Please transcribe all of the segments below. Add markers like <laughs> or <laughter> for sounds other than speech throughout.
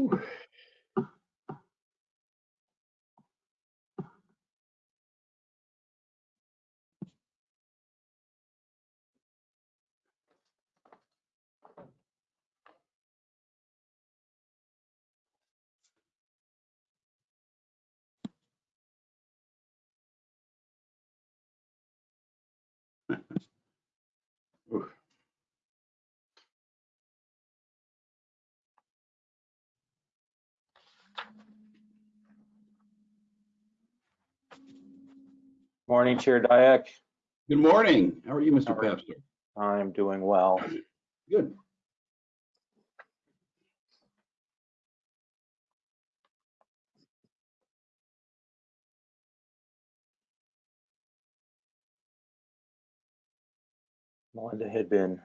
Ooh. Morning, Chair Dyak. Good morning. How are you, Mr. Pepster? I'm doing well. Good. Melinda had been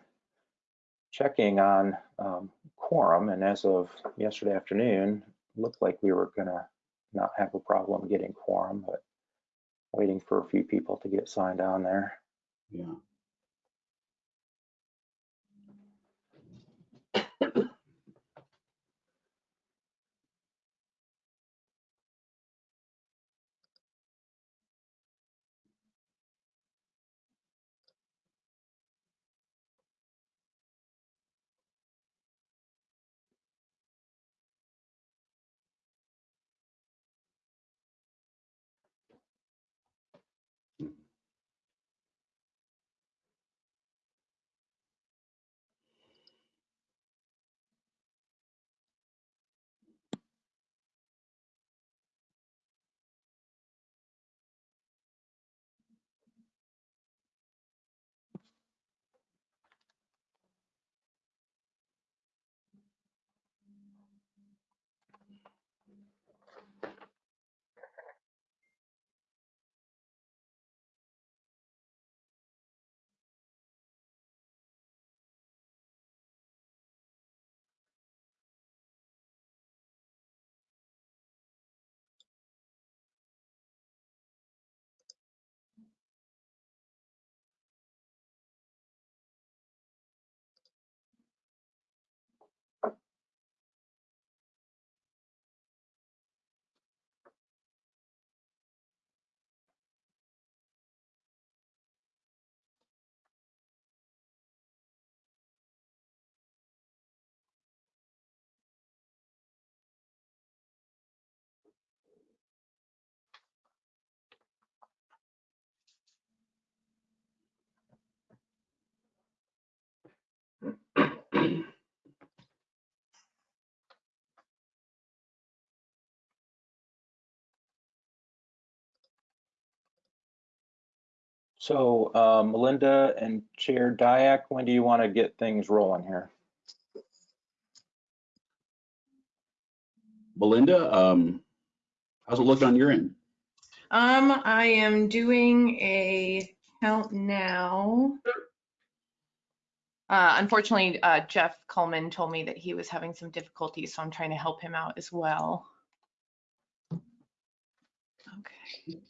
checking on um, quorum, and as of yesterday afternoon, looked like we were gonna not have a problem getting quorum, but waiting for a few people to get signed on there. Yeah. So uh, Melinda and Chair Dyak, when do you want to get things rolling here? Melinda, um, how's it looking on your end? Um, I am doing a count now. Uh, unfortunately, uh, Jeff Coleman told me that he was having some difficulties, so I'm trying to help him out as well. Okay.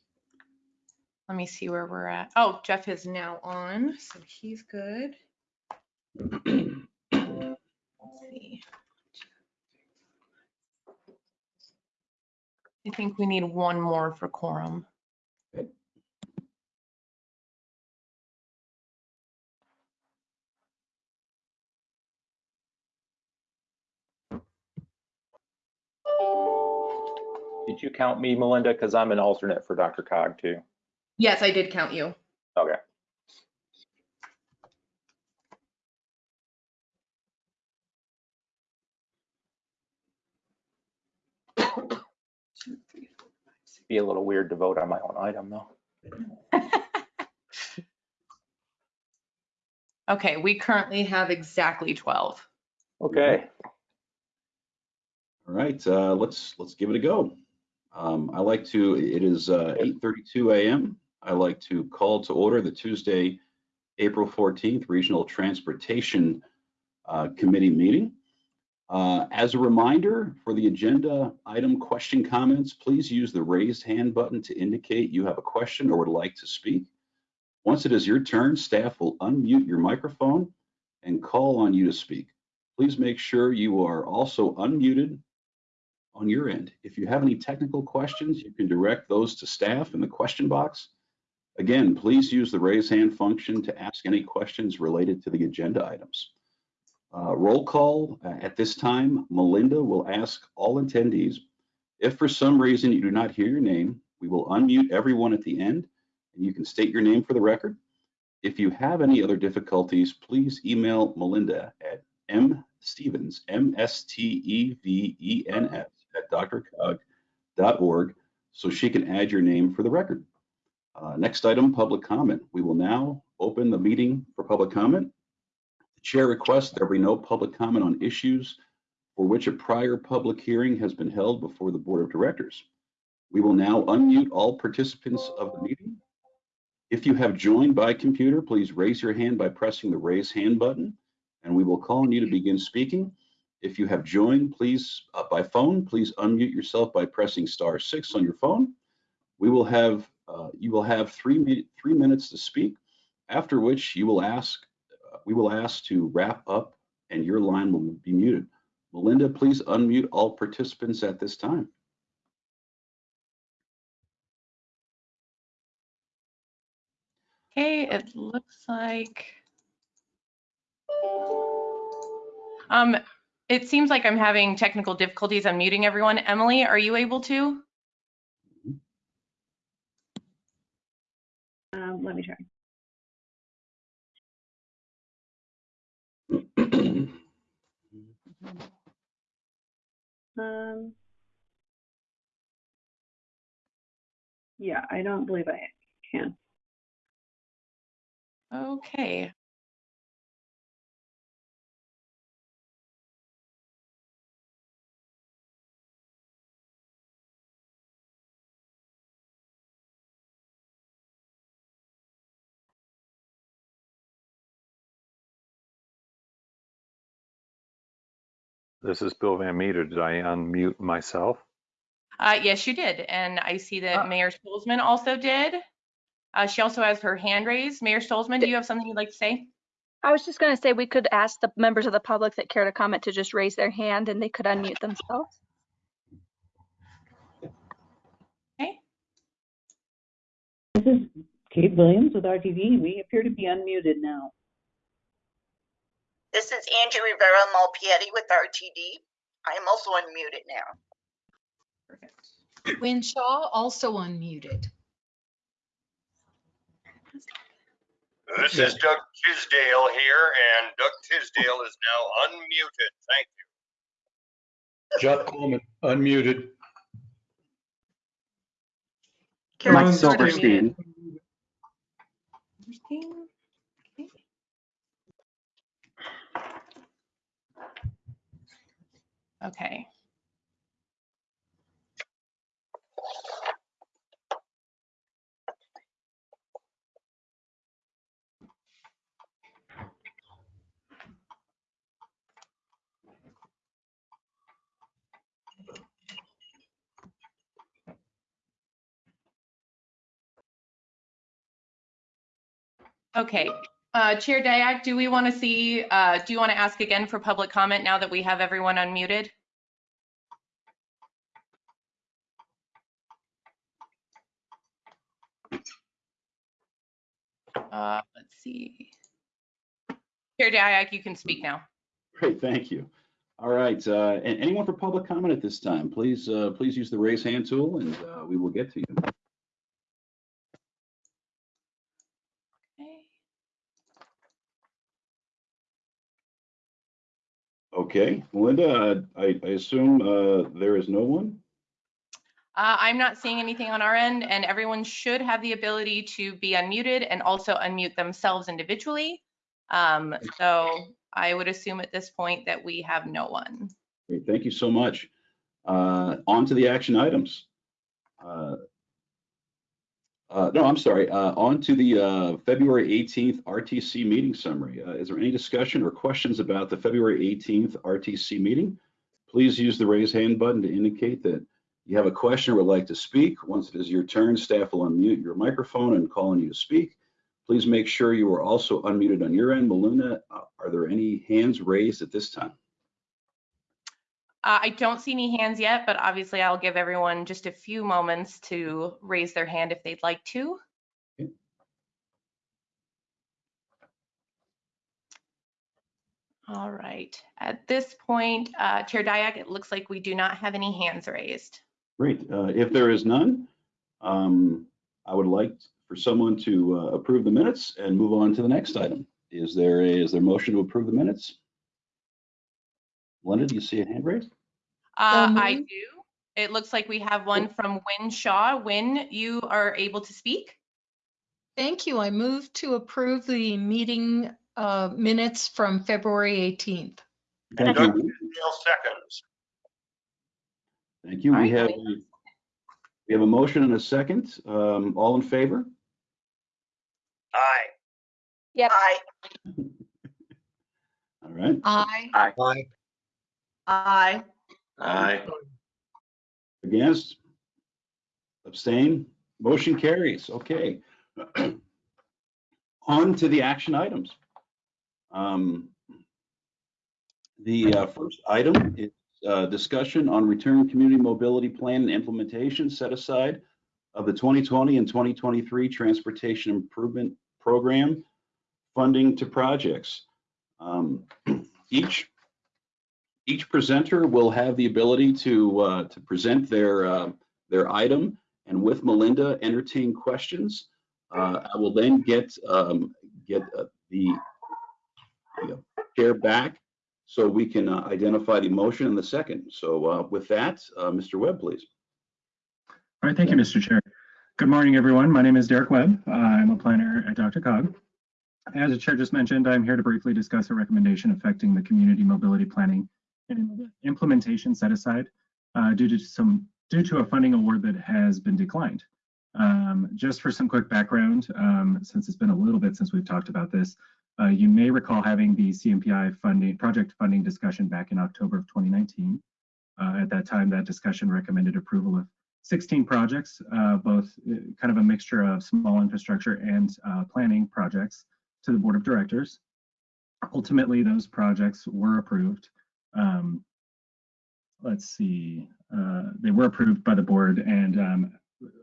Let me see where we're at. Oh, Jeff is now on, so he's good. Let's see. I think we need one more for quorum. Did you count me, Melinda? Because I'm an alternate for DRCOG too. Yes, I did count you. Okay. Be a little weird to vote on my own item though. <laughs> Okay, we currently have exactly 12. Okay, All right, uh, let's, let's give it a go. Um, I like to, it is, uh, eight thirty-two AM. I like to call to order the Tuesday, April fourteenth Regional Transportation, uh, committee meeting. Uh, As a reminder, for the agenda item question comments, please use the raised hand button to indicate you have a question or would like to speak. Once it is your turn, staff will unmute your microphone and call on you to speak. Please make sure you are also unmuted on your end. If you have any technical questions, you can direct those to staff in the question box. Again, please use the raise hand function to ask any questions related to the agenda items. Uh, Roll call, uh, at this time, Melinda will ask all attendees, if for some reason you do not hear your name, we will unmute everyone at the end, and you can state your name for the record. If you have any other difficulties, please email Melinda at mstevens, M-S-T-E-V-E-N-S, at drcog.org, so she can add your name for the record. Uh, Next item, public comment. We will now open the meeting for public comment. The chair requests there be no public comment on issues for which a prior public hearing has been held before the board of directors. We will now unmute all participants of the meeting. If you have joined by computer, please raise your hand by pressing the raise hand button, and we will call on you to begin speaking. If you have joined, please, uh, by phone, please unmute yourself by pressing star six on your phone. We will have, uh, you will have three, three minutes to speak, after which you will ask, uh, we will ask to wrap up and your line will be muted. Melinda, please unmute all participants at this time. Okay, it looks like. Um, it seems like I'm having technical difficulties unmuting everyone. Emily, are you able to? Um, let me try. <clears throat> Um, yeah, I don't believe I can. Okay. This is Bill Van Meter. Did I unmute myself? Uh, yes, you did. And I see that Ah. Mayor Stolzman also did. Uh, she also has her hand raised. Mayor Stolzman, do you have something you'd like to say? I was just going to say we could ask the members of the public that care to comment to just raise their hand and they could unmute themselves. Okay. This is Kate Williams with RTD. We appear to be unmuted now. This is Angie Rivera Malpiede with RTD. I am also unmuted now. Perfect. Wynne Shaw also unmuted. This is Doug Tisdale here, and Doug Tisdale is now unmuted. Thank you. Jeff Coleman, unmuted. Carol Mike Silverstein. Silverstein. Okay. Okay, uh, Chair Dayak, do we want to see, uh, do you want to ask again for public comment now that we have everyone unmuted? Uh, let's see. Chair Dayak, you can speak now. Great, thank you. All right, uh, and anyone for public comment at this time, please, uh, please use the raise hand tool and uh, we will get to you. Okay, Melinda, uh, I, I assume uh, there is no one? Uh, I'm not seeing anything on our end and everyone should have the ability to be unmuted and also unmute themselves individually. Um, so I would assume at this point that we have no one. Great, thank you so much. Uh, On to the action items. Uh, no, I'm sorry. Uh, on to the uh, February 18th RTC meeting summary. Uh, is there any discussion or questions about the February 18th RTC meeting? Please use the raise hand button to indicate that you have a question or would like to speak. Once it is your turn, staff will unmute your microphone and call on you to speak. Please make sure you are also unmuted on your end. Maluna, uh, are there any hands raised at this time? Uh, I don't see any hands yet, but obviously I'll give everyone just a few moments to raise their hand if they'd like to. All right. At this point, uh, Chair Dyak, it looks like we do not have any hands raised. Great. Uh, If there is none, um, I would like for someone to uh, approve the minutes and move on to the next item. Is there a, is there a motion to approve the minutes? Linda, do you see a hand raised? Uh, I do. It looks like we have one from Wynne Shaw. Win, you are able to speak? Thank you. I move to approve the meeting uh, minutes from February 18th. Thank Doug you. Tisdale seconds. Thank you. All We right, have, Wayne. we have a motion and a second. Um, All in favor? Aye. Yep. Aye. <laughs> All right. Aye. Aye. Aye. Aye. Aye. Against? Abstain? Motion carries. Okay. <clears throat> On to the action items. Um, The uh, first item is uh, discussion on return community mobility plan and implementation set aside of the 2020 and 2023 Transportation Improvement Program funding to projects. Um, <clears throat> Each each presenter will have the ability to uh, to present their uh, their item and with Melinda entertain questions. Uh, I will then get um, get uh, the, chair back so we can uh, identify the motion in the second. So uh, with that, Mr. Webb, please. All right, thank you, Mr. Chair. Good morning, everyone. My name is Derek Webb. I'm a planner at DRCOG. As the chair just mentioned, I'm here to briefly discuss a recommendation affecting the community mobility planning implementation set aside uh, due to some due to a funding award that has been declined. Um, just for some quick background, um, since it's been a little bit since we've talked about this, uh, you may recall having the CMPI funding project funding discussion back in October of 2019. Uh, at that time, that discussion recommended approval of 16 projects, uh, both uh, kind of a mixture of small infrastructure and uh, planning projects to the board of directors. Ultimately, those projects were approved. Um, let's see, uh, they were approved by the board and um,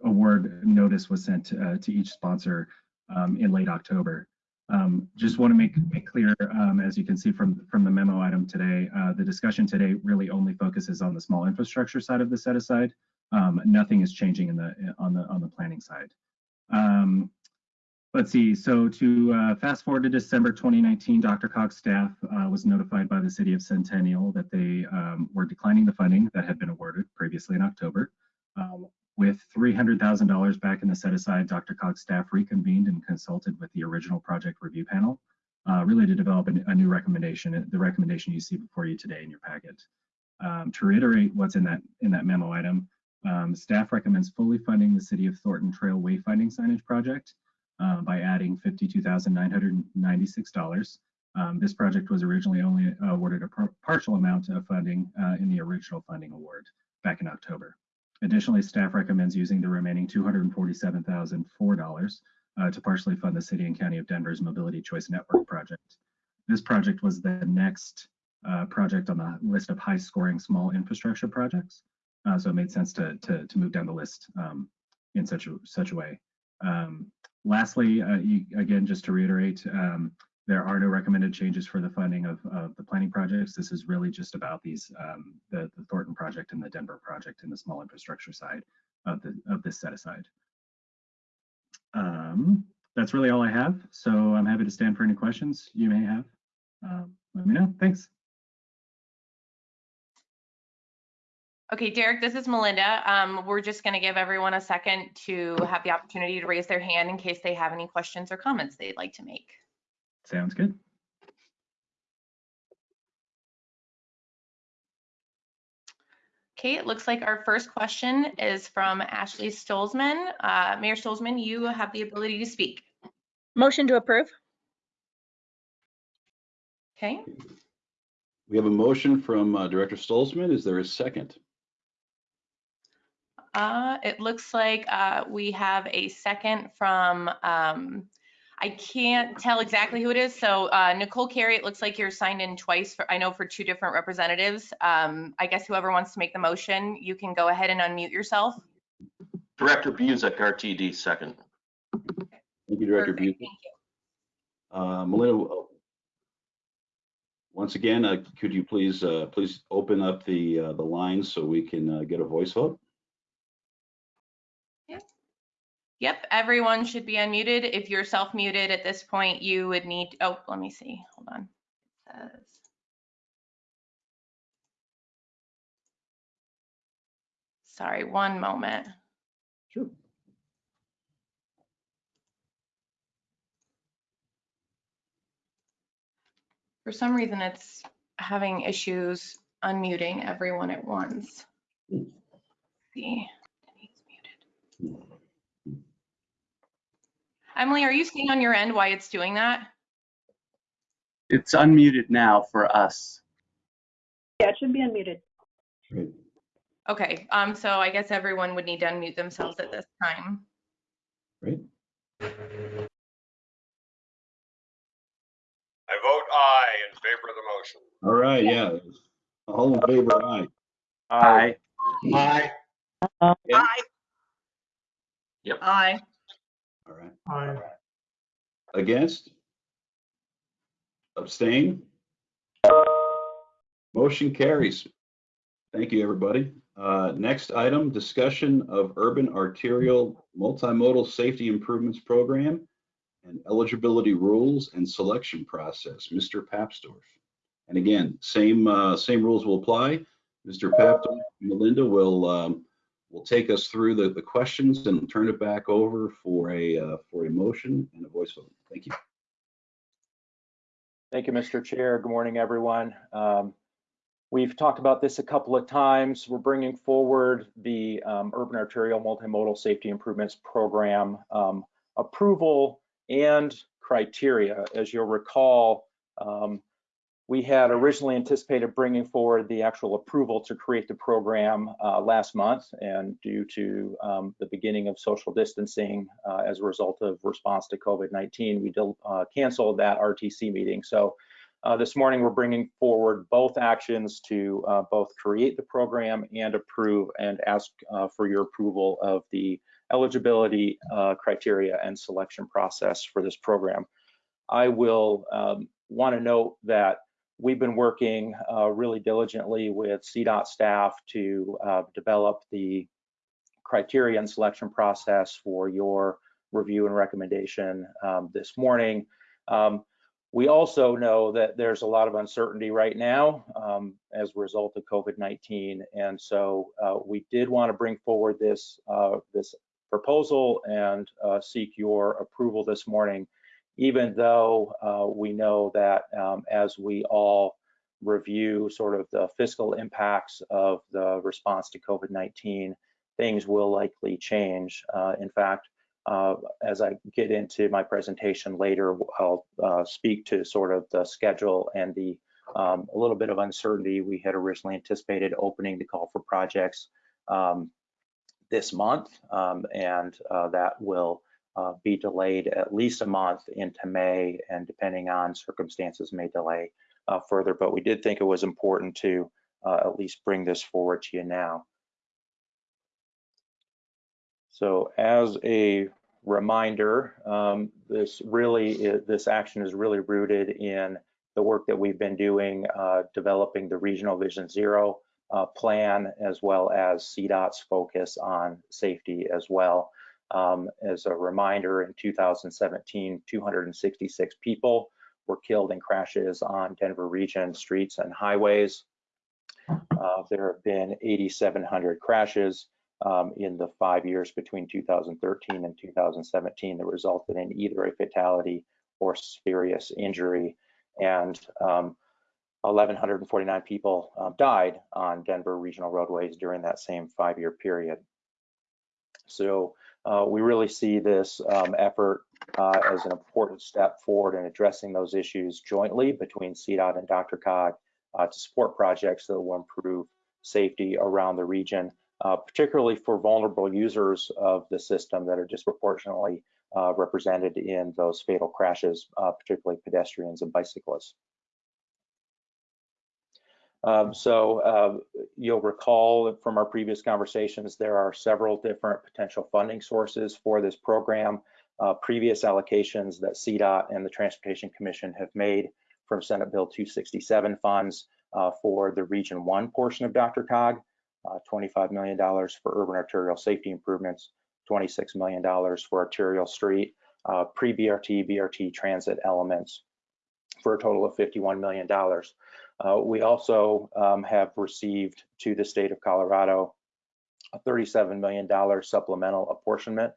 award notice was sent uh, to each sponsor um, in late October. Um, just want to make, make clear, um, as you can see from, from the memo item today, uh, the discussion today really only focuses on the small infrastructure side of the set aside. Um, nothing is changing in the on the on the planning side. Um, let's see. So to uh, fast forward to December 2019, DRCOG staff uh, was notified by the city of Centennial that they um, were declining the funding that had been awarded previously in October. Um, with $300,000 back in the set aside, DRCOG staff reconvened and consulted with the original project review panel, uh, really to develop a, new recommendation, the recommendation you see before you today in your packet. Um, to reiterate what's in that in that memo item, um, staff recommends fully funding the City of Thornton Trail wayfinding signage project uh, by adding $52,996. Um, this project was originally only awarded a par partial amount of funding uh, in the original funding award back in October. Additionally, staff recommends using the remaining $247,004 uh, to partially fund the City and County of Denver's Mobility Choice Network project. This project was the next uh, project on the list of high scoring small infrastructure projects. Uh, so it made sense to, to, to move down the list um, in such a, such a way. Um, lastly, uh, you, again, just to reiterate, um, there are no recommended changes for the funding of, of the planning projects. This is really just about these, um, the, the Thornton project and the Denver project and the small infrastructure side of, the, of this set aside. Um, that's really all I have. So I'm happy to stand for any questions you may have. Um, let me know. Thanks. Okay, Derek, this is Melinda. Um, we're just going to give everyone a second to have the opportunity to raise their hand in case they have any questions or comments they'd like to make. Sounds good. Okay, Okay, it looks like our first question is from Ashley Stolzman. Uh, Mayor Stolzman, you have the ability to speak. Motion to approve? Okay, We have a motion from uh, Director Stolzman. Is there a second? Uh, it looks like uh, we have a second from, um, I can't tell exactly who it is. So uh, Nicole Carey, it looks like you're signed in twice for, I know for two different representatives. Um, I guess whoever wants to make the motion, you can go ahead and unmute yourself. Director Buzek, RTD, second. Thank you, Director Perfect, Buzek. Thank you. Uh, Melinda, uh, once again, uh, could you please, uh, please open up the, uh, the lines so we can uh, get a voice vote? Yep, everyone should be unmuted. If you're self-muted at this point, you would need, oh, let me see, hold on. It says- Sorry, one moment. Sure. For some reason, it's having issues unmuting everyone at once. Hmm. See. Emily, are you seeing on your end why it's doing that? It's unmuted now for us. Yeah, it should be unmuted. Great. Okay, um, so I guess everyone would need to unmute themselves at this time. Great. I vote aye in favor of the motion. All right, yeah. All in favor, aye. Aye. Aye. Yeah. Aye. Yep. Aye. All right. Aye. Against? Abstain? Motion carries. Thank you, everybody. Uh, Next item, discussion of urban arterial multimodal safety improvements program and eligibility rules and selection process. Mr. Papsdorf. And again, same, uh, same rules will apply. Mr. Papsdorf, Melinda will, um, will take us through the, the questions and turn it back over for a, uh, for a motion and a voice vote. Thank you. Thank you, Mr. Chair. Good morning, everyone. Um, We've talked about this a couple of times. We're bringing forward the um, Urban Arterial Multimodal Safety Improvements Program um, approval and criteria. As you'll recall, um, we had originally anticipated bringing forward the actual approval to create the program uh, last month, and due to um, the beginning of social distancing uh, as a result of response to COVID-19, we uh, canceled that RTC meeting. So uh, this morning, we're bringing forward both actions to uh, both create the program and approve and ask uh, for your approval of the eligibility criteria and selection process for this program. I will um, want to note that we've been working uh, really diligently with CDOT staff to uh, develop the criteria and selection process for your review and recommendation um, this morning. Um, we also know that there's a lot of uncertainty right now um, as a result of COVID-19, and so uh, we did want to bring forward this uh, this proposal and uh, seek your approval this morning, even though uh, we know that um, as we all review sort of the fiscal impacts of the response to COVID-19, things will likely change. Uh, in fact, uh, as I get into my presentation later, I'll uh, speak to sort of the schedule and the um, a little bit of uncertainty. We had originally anticipated opening the call for projects um, this month, um, and uh, that will uh, be delayed at least a month into May, and depending on circumstances, may delay uh, further. But we did think it was important to uh, at least bring this forward to you now. So as a reminder, um, this really is, this action is really rooted in the work that we've been doing, uh, developing the Regional Vision Zero uh, plan, as well as CDOT's focus on safety as well. Um, as a reminder, in 2017, 266 people were killed in crashes on Denver region streets and highways. Uh, there have been 8,700 crashes um, in the five years between 2013 and 2017 that resulted in either a fatality or serious injury. And um, 1,149 people uh, died on Denver regional roadways during that same five-year period. So uh, we really see this um, effort uh, as an important step forward in addressing those issues jointly between CDOT and DRCOG uh, to support projects that will improve safety around the region, uh, particularly for vulnerable users of the system that are disproportionately uh, represented in those fatal crashes, uh, particularly pedestrians and bicyclists. Um, so uh, you'll recall from our previous conversations, there are several different potential funding sources for this program. Uh, previous allocations that CDOT and the Transportation Commission have made from Senate Bill 267 funds uh, for the Region 1 portion of DRCOG, uh, $25 million for urban arterial safety improvements, $26 million for arterial street, uh, pre-BRT, BRT transit elements for a total of $51 million. Uh, we also um, have received to the state of Colorado a $37 million supplemental apportionment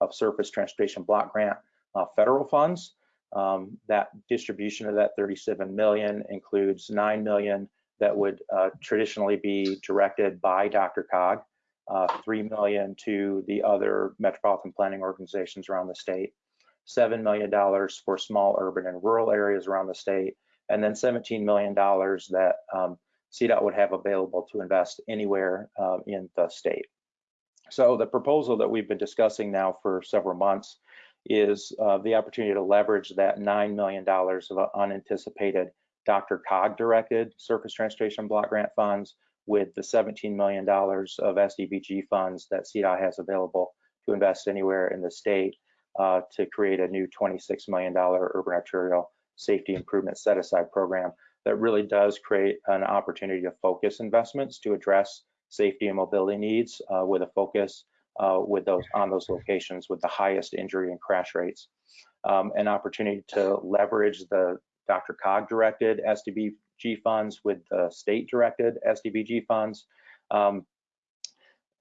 of surface transportation block grant uh, federal funds. Um, that distribution of that 37 million includes 9 million that would uh, traditionally be directed by DRCOG, uh, 3 million to the other metropolitan planning organizations around the state, $7 million for small urban and rural areas around the state, and then $17 million that um, CDOT would have available to invest anywhere um, in the state. So the proposal that we've been discussing now for several months is uh, the opportunity to leverage that $9 million of unanticipated DRCOG directed surface transportation block grant funds with the $17 million of STBG funds that CDOT has available to invest anywhere in the state uh, to create a new $26 million urban arterial safety improvement set aside program that really does create an opportunity to focus investments to address safety and mobility needs uh, with a focus uh, with those on those locations with the highest injury and crash rates. Um, an opportunity to leverage the DRCOG directed STBG funds with the state directed STBG funds. Um,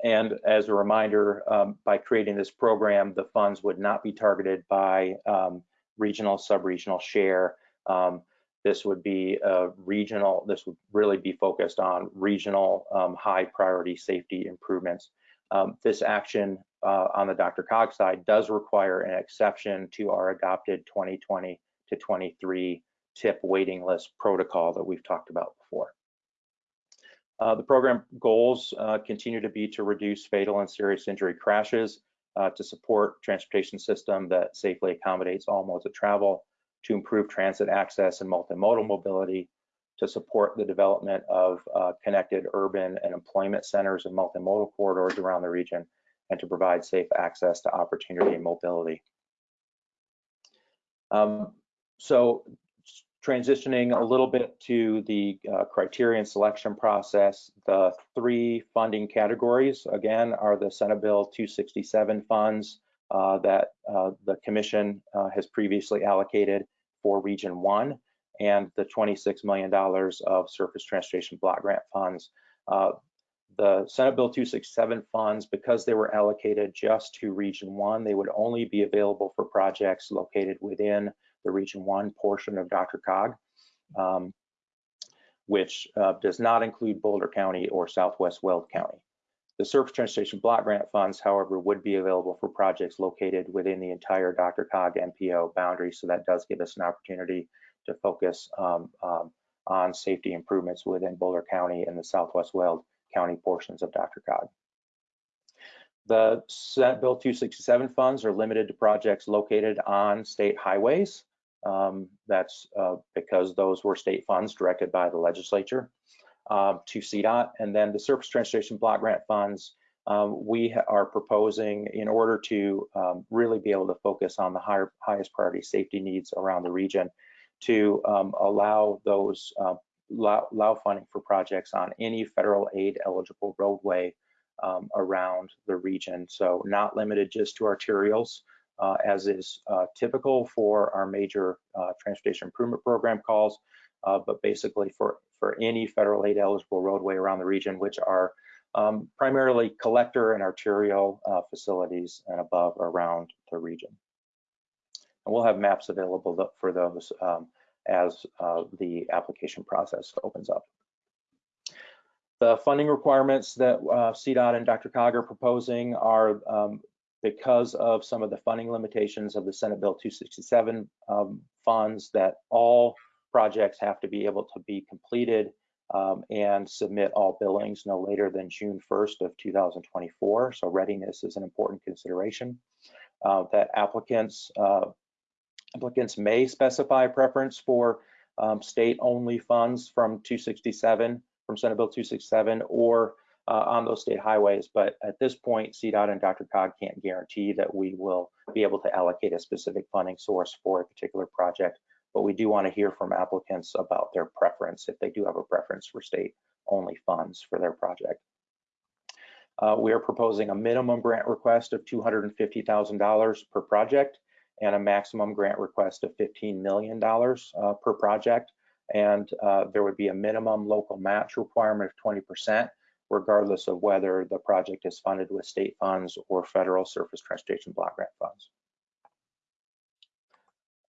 and as a reminder, um, by creating this program, the funds would not be targeted by um, regional, sub-regional share. Um, this would be a regional, this would really be focused on regional um, high priority safety improvements. Um, this action uh, on the DRCOG side does require an exception to our adopted 2020 to 23 tip waiting list protocol that we've talked about before. Uh, the program goals uh, continue to be to reduce fatal and serious injury crashes, uh, to support transportation system that safely accommodates all modes of travel, to improve transit access and multimodal mobility, to support the development of uh, connected urban and employment centers and multimodal corridors around the region, and to provide safe access to opportunity and mobility. Um, so transitioning a little bit to the uh, criterion selection process, the three funding categories, again, are the Senate Bill 267 funds uh, that uh, the commission uh, has previously allocated for Region 1 and the $26 million of surface transportation block grant funds. Uh, the Senate Bill 267 funds, because they were allocated just to Region 1, they would only be available for projects located within the Region 1 portion of DRCOG, um, which uh, does not include Boulder County or Southwest Weld County. The Surface Transportation Block Grant funds, however, would be available for projects located within the entire Dr. DRCOG MPO boundary, so that does give us an opportunity to focus um, um, on safety improvements within Boulder County and the Southwest Weld County portions of Dr. DRCOG. The Senate Bill 267 funds are limited to projects located on state highways. Um, that's uh, because those were state funds directed by the legislature um, to CDOT. And then the Surface Transportation Block Grant funds, um, we are proposing in order to um, really be able to focus on the higher, highest priority safety needs around the region to um, allow those uh, allow, allow, funding for projects on any federal aid eligible roadway around the region. So not limited just to arterials, as is uh, typical for our major uh, transportation improvement program calls, uh, but basically for, for any federal aid eligible roadway around the region, which are um, primarily collector and arterial uh, facilities and above around the region. And we'll have maps available for those um, as uh, the application process opens up. The funding requirements that uh, CDOT and DRCOG are proposing are um, because of some of the funding limitations of the Senate Bill 267 um, funds that all projects have to be able to be completed um, and submit all billings no later than June 1st of 2024. So readiness is an important consideration. Uh, that applicants uh, applicants may specify preference for um, state-only funds from 267 from Senate Bill 267 or uh, on those state highways. But at this point, CDOT and DRCOG can't guarantee that we will be able to allocate a specific funding source for a particular project. But we do want to hear from applicants about their preference, if they do have a preference for state-only funds for their project. Uh, we are proposing a minimum grant request of $250,000 per project and a maximum grant request of $15 million uh, per project. And uh, there would be a minimum local match requirement of 20%, regardless of whether the project is funded with state funds or federal surface transportation block grant funds.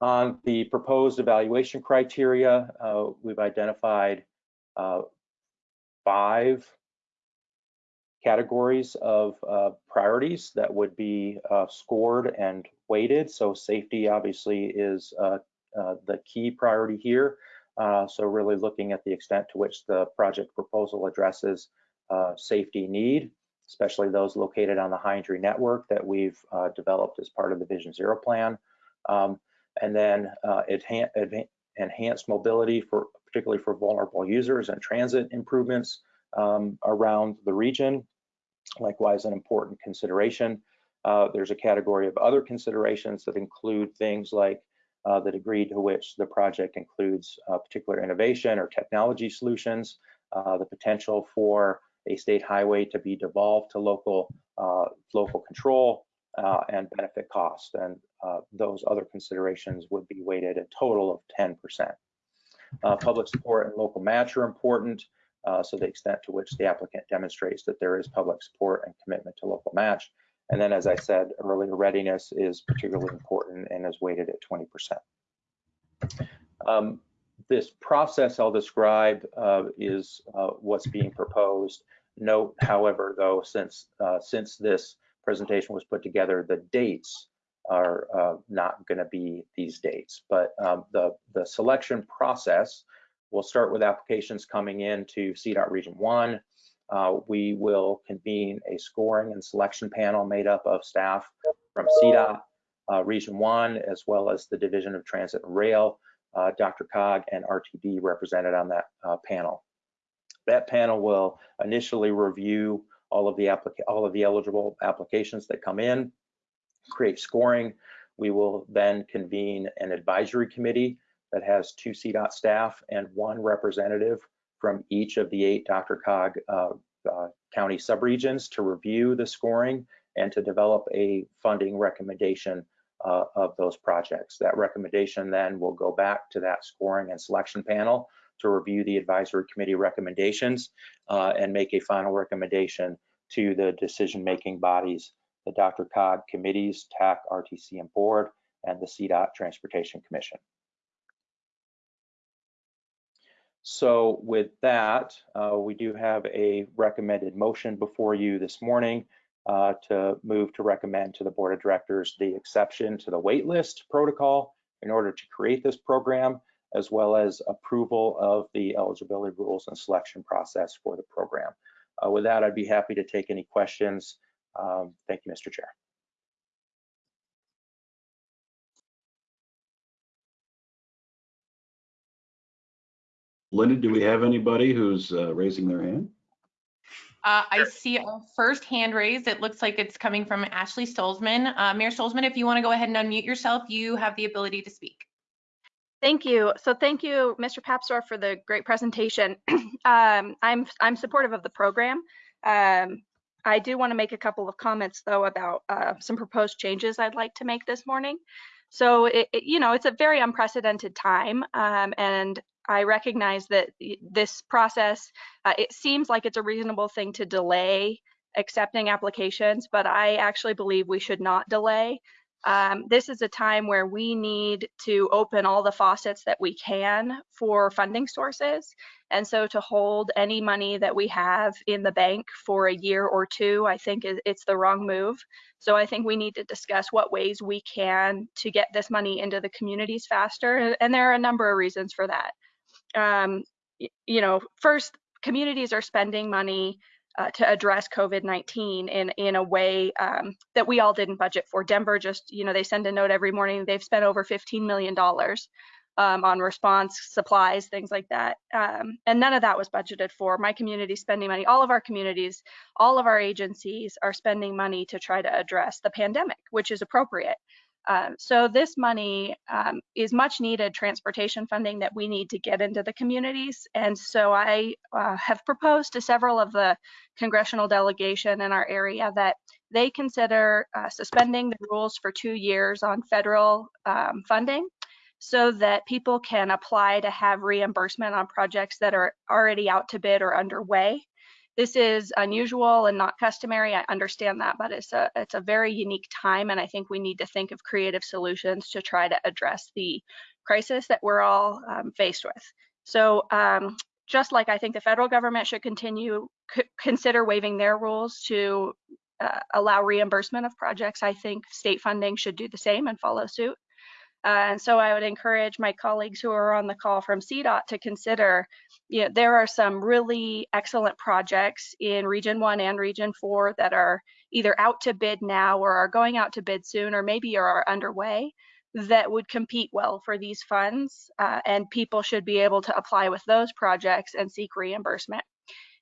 On the proposed evaluation criteria, uh, we've identified uh, five categories of uh, priorities that would be uh, scored and weighted. So safety obviously is uh, uh, the key priority here. So really looking at the extent to which the project proposal addresses safety need, especially those located on the high injury network that we've developed as part of the Vision Zero plan. Um, and then enhanced mobility for particularly for vulnerable users and transit improvements um, around the region likewise an important consideration. Uh, there's a category of other considerations that include things like uh, the degree to which the project includes uh, particular innovation or technology solutions, uh, the potential for a state highway to be devolved to local uh, local control uh, and benefit cost. And those other considerations would be weighted a total of 10%. public support and local match are important uh, so the extent to which the applicant demonstrates that there is public support and commitment to local match. And then, as I said earlier, readiness is particularly important and is weighted at 20%. Um, this process I'll describe uh, is uh, what's being proposed. Note, however, though, since uh, since this presentation was put together, the dates are uh, not going to be these dates, but um, the the selection process We'll start with applications coming in to CDOT Region 1. Uh, we will convene a scoring and selection panel made up of staff from CDOT uh, Region 1, as well as the Division of Transit and Rail, uh, DRCOG, and RTD represented on that uh, panel. That panel will initially review all of the all of the eligible applications that come in, create scoring. We will then convene an advisory committee that has two CDOT staff and one representative from each of the eight DRCOG uh, uh, county subregions to review the scoring and to develop a funding recommendation uh, of those projects. That recommendation then will go back to that scoring and selection panel to review the advisory committee recommendations uh, and make a final recommendation to the decision-making bodies, the Dr. DRCOG committees, TAC, RTC, and board, and the CDOT Transportation Commission. So with that, uh, we do have a recommended motion before you this morning uh, to move to recommend to the board of directors the exception to the waitlist protocol in order to create this program, as well as approval of the eligibility rules and selection process for the program. Uh, with that, I'd be happy to take any questions. Um, thank you, Mr. Chair. Linda, do we have anybody who's uh, raising their hand? Uh, I see a first hand raised. It looks like it's coming from Ashley Stolzmann. Uh, Mayor Stolzmann, if you want to go ahead and unmute yourself, you have the ability to speak. Thank you. So thank you, Mr. Papsdorf, for the great presentation. <clears throat> um, I'm I'm supportive of the program. Um, I do want to make a couple of comments though about uh, some proposed changes I'd like to make this morning. So it, it, you know it's a very unprecedented time, um, and I recognize that this process, uh, it seems like it's a reasonable thing to delay accepting applications, but I actually believe we should not delay. Um, this is a time where we need to open all the faucets that we can for funding sources. And so to hold any money that we have in the bank for a year or two, I think it's the wrong move. So I think we need to discuss what ways we can to get this money into the communities faster. And there are a number of reasons for that. Um, you know, first, communities are spending money uh, to address COVID-19 in in a way um, that we all didn't budget for. Denver just, you know, they send a note every morning. They've spent over 15 million dollars um, on response supplies, things like that, um, and none of that was budgeted for. My community spending money. All of our communities, all of our agencies are spending money to try to address the pandemic, which is appropriate. Um, so this money um, is much needed transportation funding that we need to get into the communities. And so I uh, have proposed to several of the congressional delegation in our area that they consider uh, suspending the rules for two years on federal um, funding so that people can apply to have reimbursement on projects that are already out to bid or underway. This is unusual and not customary. I understand that, but it's a it's a very unique time, and I think we need to think of creative solutions to try to address the crisis that we're all um, faced with. So, um, just like I think the federal government should continue consider waiving their rules to uh, allow reimbursement of projects, I think state funding should do the same and follow suit. Uh, and so I would encourage my colleagues who are on the call from CDOT to consider, you know, there are some really excellent projects in Region 1 and Region 4 that are either out to bid now or are going out to bid soon or maybe are underway that would compete well for these funds uh, and people should be able to apply with those projects and seek reimbursement.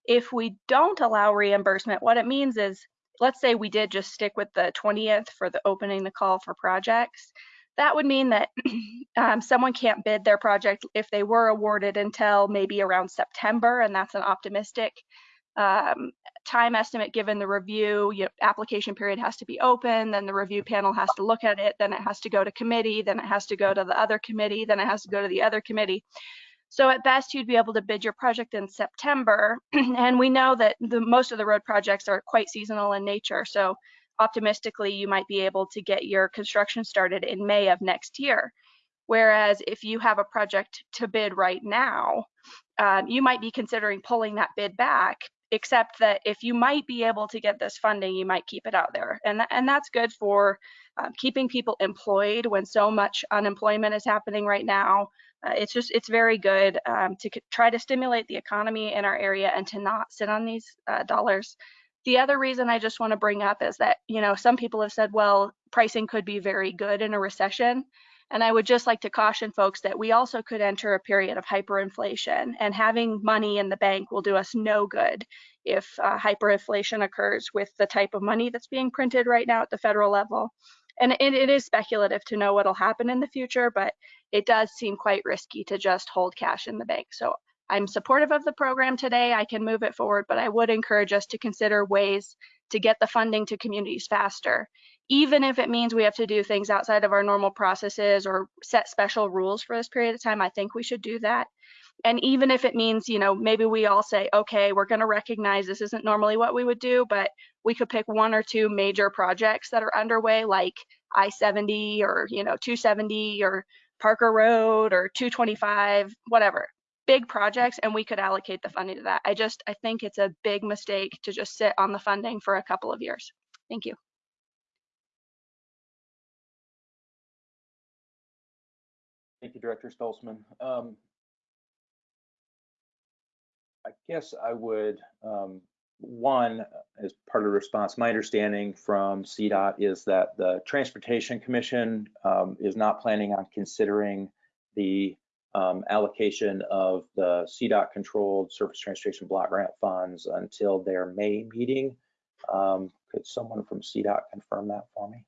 If we don't allow reimbursement, what it means is, let's say we did just stick with the 20th for the opening the call for projects, that would mean that <clears throat> um, someone can't bid their project if they were awarded until maybe around September, and that's an optimistic um, time estimate given the review. You know, application period has to be open, then the review panel has to look at it, then it has to go to committee, then it has to go to the other committee, then it has to go to the other committee. So at best, you'd be able to bid your project in September, <clears throat> and we know that the most of the road projects are quite seasonal in nature. So optimistically, you might be able to get your construction started in May of next year. Whereas if you have a project to bid right now, um, you might be considering pulling that bid back, except that if you might be able to get this funding, you might keep it out there. And, th and that's good for um, keeping people employed when so much unemployment is happening right now. Uh, it's just, it's very good um, to try to stimulate the economy in our area and to not sit on these uh, dollars the other reason I just want to bring up is that, you know, some people have said, well, pricing could be very good in a recession. And I would just like to caution folks that we also could enter a period of hyperinflation, and having money in the bank will do us no good if uh, hyperinflation occurs with the type of money that's being printed right now at the federal level. And it, it is speculative to know what will happen in the future, but it does seem quite risky to just hold cash in the bank. So I'm supportive of the program today. I can move it forward, but I would encourage us to consider ways to get the funding to communities faster, even if it means we have to do things outside of our normal processes or set special rules for this period of time. I think we should do that. And even if it means, you know, maybe we all say, okay, we're going to recognize this isn't normally what we would do, but we could pick one or two major projects that are underway, like I-70 or, you know, 270 or Parker Road or 225, whatever big projects and we could allocate the funding to that. I just, I think it's a big mistake to just sit on the funding for a couple of years. Thank you. Thank you, Director Stolzmann. Um, I guess I would, um, one, as part of the response, my understanding from CDOT is that the Transportation Commission um, is not planning on considering the um, allocation of the CDOT controlled surface transportation block grant funds until their May meeting. Um, could someone from CDOT confirm that for me?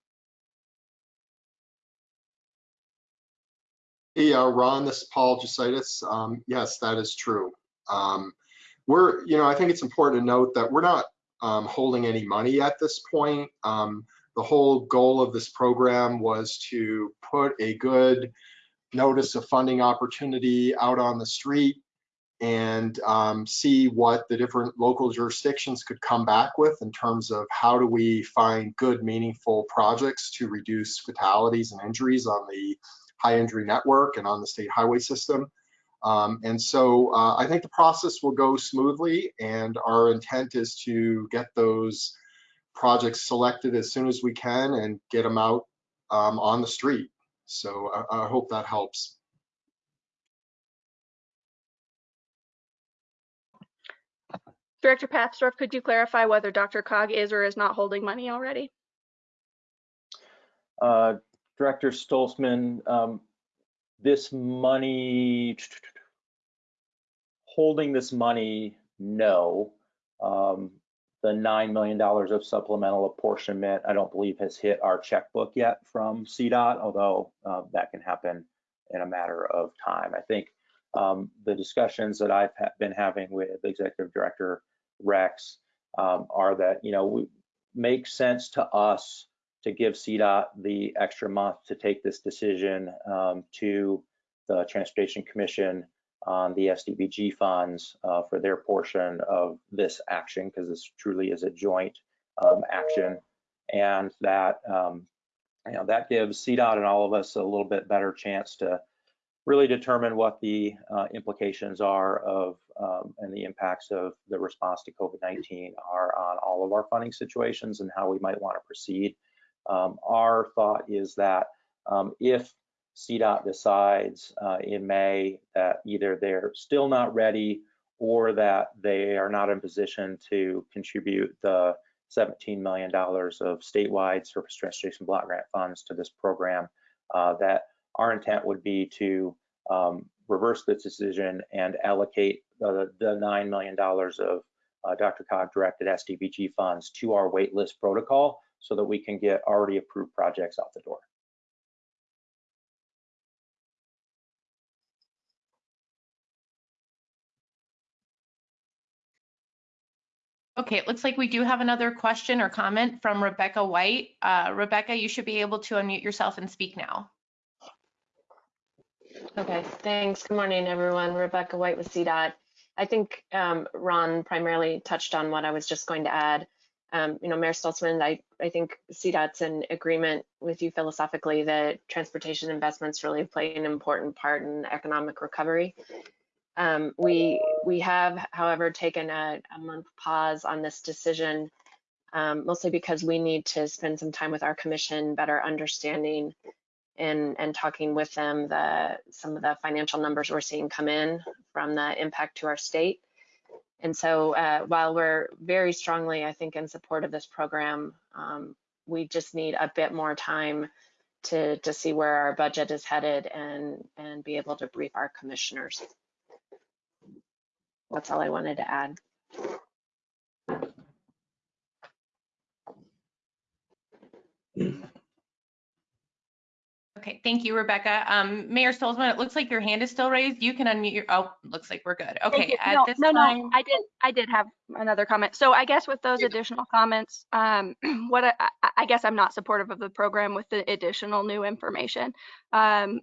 Hey, uh, Ron, this is Paul Jesaitis. Um, yes, that is true. Um, we're, you know, I think it's important to note that we're not um, holding any money at this point. Um, the whole goal of this program was to put a good notice a funding opportunity out on the street and um, see what the different local jurisdictions could come back with in terms of how do we find good, meaningful projects to reduce fatalities and injuries on the high injury network and on the state highway system. Um, and so uh, I think the process will go smoothly and our intent is to get those projects selected as soon as we can and get them out um, on the street. So I, I hope that helps. Director Papsdorf, could you clarify whether DRCOG is or is not holding money already? Uh, Director Stolzmann, um, this money, holding this money, no. Um, the $9 million of supplemental apportionment, I don't believe has hit our checkbook yet from CDOT, although uh, that can happen in a matter of time. I think um, the discussions that I've ha been having with Executive Director Rex um, are that, you know, we, makes sense to us to give CDOT the extra month to take this decision um, to the Transportation Commission on the STBG funds uh, for their portion of this action, because this truly is a joint um, action. And that, um, you know, that gives CDOT and all of us a little bit better chance to really determine what the uh, implications are of um, and the impacts of the response to COVID-19 are on all of our funding situations and how we might want to proceed. Um, our thought is that um, if CDOT decides uh, in May that either they're still not ready or that they are not in position to contribute the $17 million of statewide surface transportation block grant funds to this program, uh, that our intent would be to um, reverse this decision and allocate the, the $9 million of uh, DRCOG directed STBG funds to our waitlist protocol so that we can get already approved projects out the door. Okay, it looks like we do have another question or comment from Rebecca White. Uh, Rebecca, you should be able to unmute yourself and speak now. Okay, thanks. Good morning, everyone. Rebecca White with CDOT. I think um, Ron primarily touched on what I was just going to add. Um, you know, Mayor Stolzmann, I, I think CDOT's in agreement with you philosophically that transportation investments really play an important part in economic recovery. Um, we we have, however, taken a, a month pause on this decision, um, mostly because we need to spend some time with our commission, better understanding and and talking with them the some of the financial numbers we're seeing come in from the impact to our state. And so uh, while we're very strongly, I think, in support of this program, um, we just need a bit more time to to see where our budget is headed and and be able to brief our commissioners. That's all I wanted to add. Okay, thank you, Rebecca. Um, Mayor Stolzmann, it looks like your hand is still raised. You can unmute your, oh, looks like we're good. Okay, you. at No, this no, time. no, I did, I did have another comment. So I guess with those additional comments, um, <clears throat> what I, I- I guess I'm not supportive of the program with the additional new information. Um,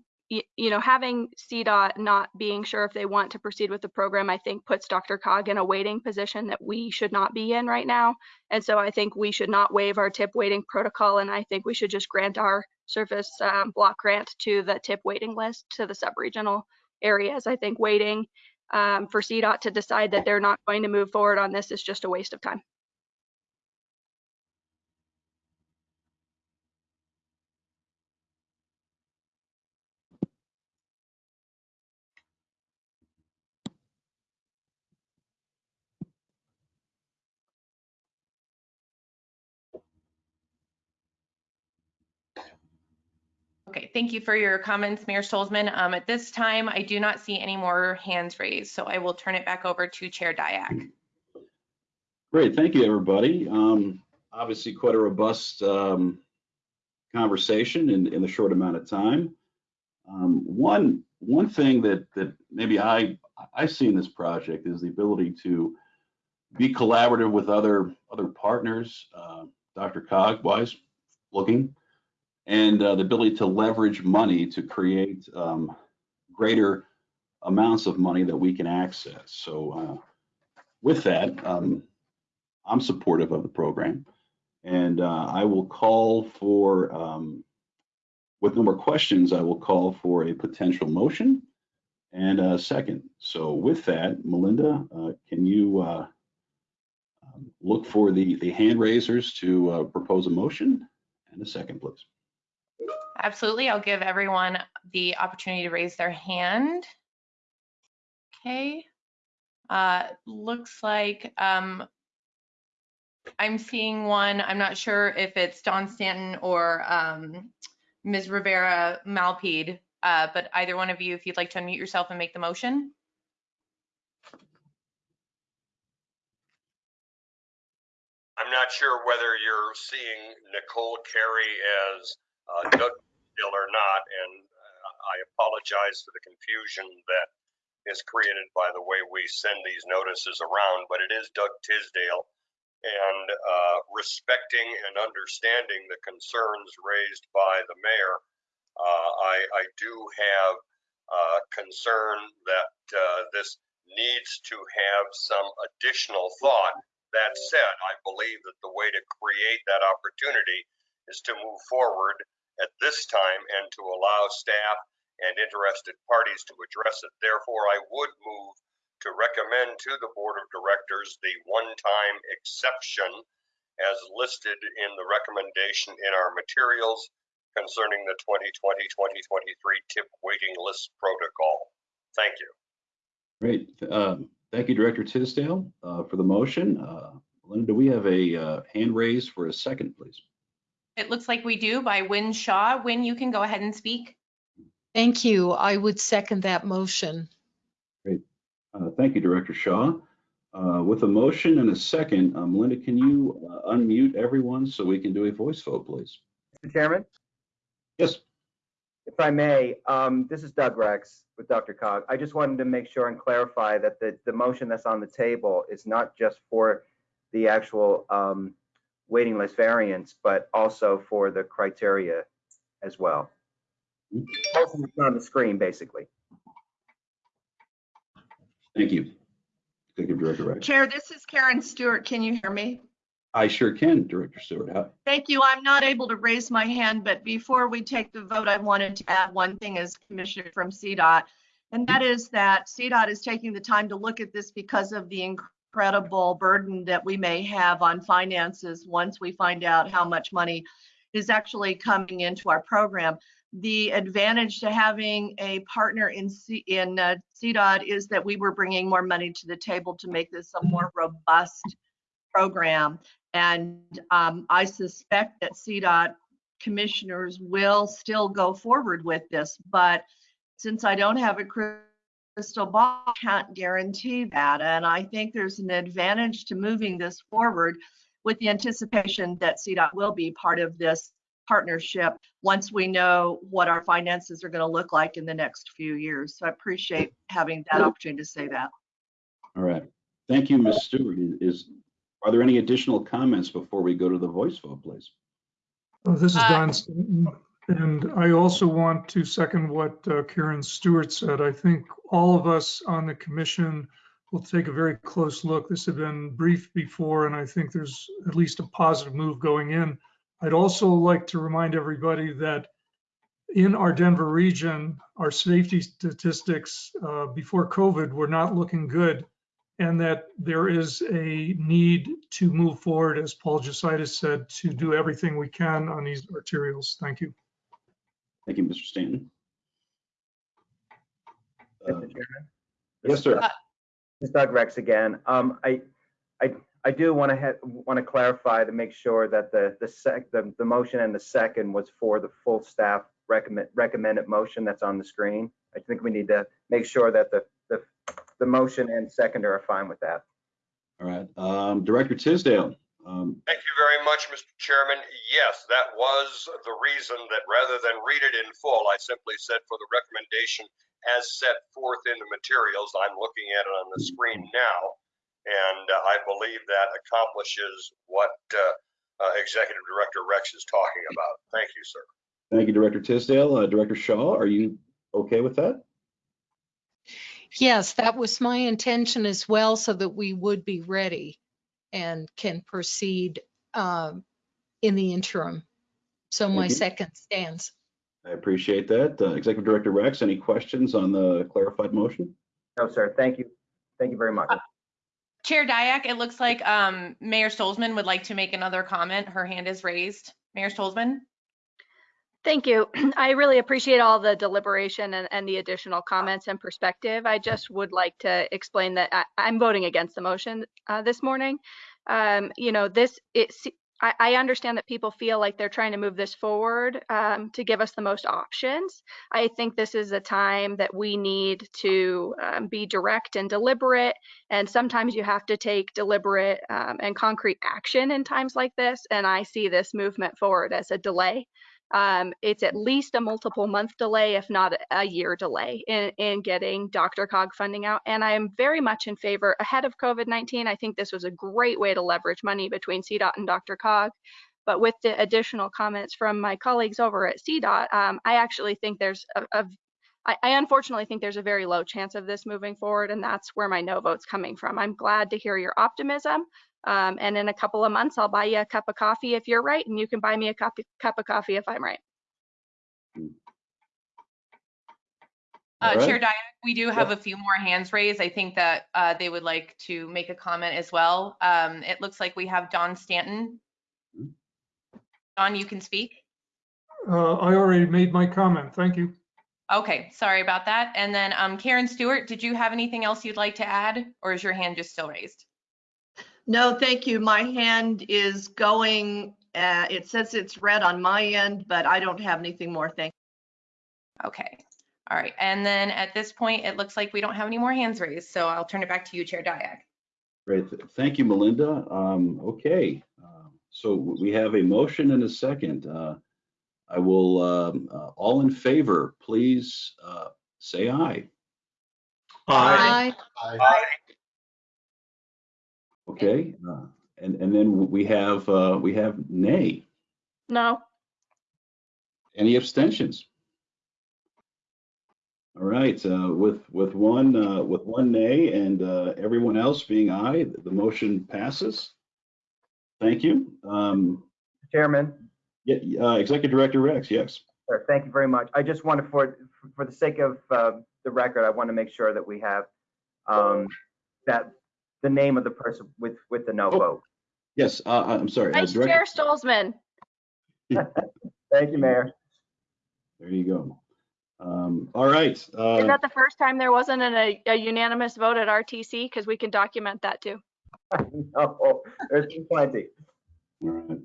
you, know, having CDOT not being sure if they want to proceed with the program, I think puts DRCOG in a waiting position that we should not be in right now. And so I think we should not waive our tip waiting protocol, and I think we should just grant our surface um, block grant to the tip waiting list to the sub-regional areas. I think waiting um, for CDOT to decide that they're not going to move forward on this is just a waste of time. Thank you for your comments, Mayor Stolzmann. Um, at this time, I do not see any more hands raised, so I will turn it back over to Chair Dyak. Great, thank you, everybody. Um, obviously quite a robust um, conversation in, in a short amount of time. Um, one one thing that that maybe I I see in this project is the ability to be collaborative with other other partners, uh, DRCOG wise looking, and uh, the ability to leverage money to create um, greater amounts of money that we can access. So uh, with that, um, I'm supportive of the program. And uh, I will call for, um, with no more questions, I will call for a potential motion and a second. So with that, Melinda, uh, can you uh, um, look for the, the hand raisers to uh, propose a motion and a second, please? Absolutely. I'll give everyone the opportunity to raise their hand. Okay. Uh, looks like um, I'm seeing one. I'm not sure if it's Don Stanton or um, Ms. Rivera Malpiede, uh, but either one of you, if you'd like to unmute yourself and make the motion. I'm not sure whether you're seeing Nicole Carey as uh, Doug Still or not, and uh, I apologize for the confusion that is created by the way we send these notices around, but it is Doug Tisdale. And uh, respecting and understanding the concerns raised by the mayor, uh, I, I do have uh, concern that uh, this needs to have some additional thought. That said, I believe that the way to create that opportunity is to move forward at this time and to allow staff and interested parties to address it. Therefore, I would move to recommend to the Board of Directors the one-time exception as listed in the recommendation in our materials concerning the 2020-2023 TIP waiting list protocol. Thank you. Great. Um, Thank you, Director Tisdale, uh, for the motion. Uh, Linda, do we have a uh, hand raised for a second, please? It looks like we do by Wynne Shaw. Wynne, you can go ahead and speak. Thank you. I would second that motion. Great. Uh, Thank you, Director Shaw. Uh, With a motion and a second, um, Linda, can you uh, unmute everyone so we can do a voice vote, please? Mr. Chairman, Yes. if I may, um, this is Doug Rex with DRCOG. I just wanted to make sure and clarify that the, the motion that's on the table is not just for the actual um, waiting list variance, but also for the criteria as well. Motion On the screen, basically. Thank you. Thank you, Director Rex. Chair, this is Karen Stewart. Can you hear me? I sure can, Director Stewart. How- Thank you. I'm not able to raise my hand, but before we take the vote, I wanted to add one thing as Commissioner from CDOT. And that is that CDOT is taking the time to look at this because of the incredible burden that we may have on finances once we find out how much money is actually coming into our program. The advantage to having a partner in C, in uh, CDOT is that we were bringing more money to the table to make this a more robust program. And um, I suspect that CDOT commissioners will still go forward with this, but since I don't have a ball, I can't guarantee that. And I think there's an advantage to moving this forward with the anticipation that CDOT will be part of this partnership once we know what our finances are going to look like in the next few years. So I appreciate having that opportunity to say that. All right. Thank you, Ms. Stewart. Is, are there any additional comments before we go to the voice vote, please? Oh, This is Uh, Don Stanton, and I also want to second what uh, Karen Stewart said. I think all of us on the commission will take a very close look. This had been briefed before, and I think there's at least a positive move going in. I'd also like to remind everybody that in our Denver region, our safety statistics uh, before COVID were not looking good, and that there is a need to move forward, as Paul Jesaitis said, to do everything we can on these arterials. Thank you. Thank you, Mr. Stanton. Uh, Mr. Chairman. Yes, sir. This is Doug Rex again. Um, I, I, I do want to want to clarify to make sure that the, the sec, the, the motion and the second was for the full staff recommend, recommended motion that's on the screen. I think we need to make sure that the, the, the motion and second are fine with that. All right. Um, Director Tisdale. Um, Thank you very much, Mr. Chairman. Yes, that was the reason that rather than read it in full, I simply said for the recommendation as set forth in the materials, I'm looking at it on the screen now. And uh, I believe that accomplishes what uh, uh, Executive Director Rex is talking about. Thank you, sir. Thank you, Director Tisdale. Uh, Director Shaw, are you okay with that? Yes, that was my intention as well, so that we would be ready and can proceed um, in the interim. So my Thank you. second stands. I appreciate that. Uh, Executive Director Rex, any questions on the clarified motion? No, sir. Thank you. Thank you very much. Chair Dyak, it looks like um, Mayor Stolzmann would like to make another comment. Her hand is raised. Mayor Stolzmann? Thank you. <clears throat> I really appreciate all the deliberation and, and the additional comments and perspective. I just would like to explain that I, I'm voting against the motion uh, this morning. Um, you know, this, it's, I, I understand that people feel like they're trying to move this forward um, to give us the most options. I think this is a time that we need to um, be direct and deliberate. And sometimes you have to take deliberate um, and concrete action in times like this. And I see this movement forward as a delay. Um, it's at least a multiple month delay, if not a year delay in, in getting DRCOG funding out. And I am very much in favor ahead of COVID-19. I think this was a great way to leverage money between CDOT and DRCOG. But with the additional comments from my colleagues over at CDOT, um, I actually think there's I unfortunately think there's a very low chance of this moving forward, and that's where my no vote's coming from. I'm glad to hear your optimism. Um, and in a couple of months, I'll buy you a cup of coffee if you're right, and you can buy me a cup, cup of coffee if I'm right. Uh, All Chair right. Dyak, we do have a few more hands raised. I think that uh, they would like to make a comment as well. Um, It looks like we have Don Stanton. Don, you can speak. Uh, I already made my comment. Thank you. Okay, sorry about that. And then um, Karen Stewart, did you have anything else you'd like to add, or is your hand just still raised? No, thank you. My hand is going, uh, it says it's red on my end, but I don't have anything more. Thank you. Okay, all right. And then at this point, it looks like we don't have any more hands raised, so I'll turn it back to you, Chair Dyak. Great. Thank you, Melinda. Um, Okay, uh, so we have a motion and a second. Uh, I will, um, uh, all in favor, please uh, say aye. Aye. Okay, uh, and, and then we have, uh, we have nay. No. Any abstentions? All right, uh, with, with one, uh, with one nay and uh, everyone else being aye, the motion passes. Thank you. Um, Chairman, Yeah, uh, Executive Director Rex, yes. sir, thank you very much. I just wanted, for, for the sake of uh, the record, I want to make sure that we have um, that, the name of the person with, with the no Oh. vote. Yes, uh, I'm sorry. uh, Vice Director- Chair Stolzmann. <laughs> Thank you, Mayor. There you go. Um, All right. Is uh, that the first time there wasn't an- a, a unanimous vote at RTC? Because we can document that too. <laughs> No, there's been plenty. All right.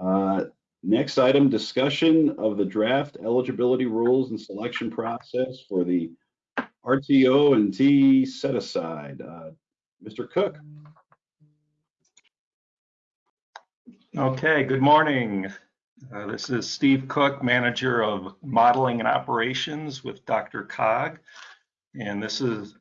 Uh, Next item, discussion of the draft eligibility rules and selection process for the RTO and T set aside. Uh, Mr. Cook? Okay, good morning. Uh, This is Steve Cook, Manager of Modeling and Operations with DRCOG. And this is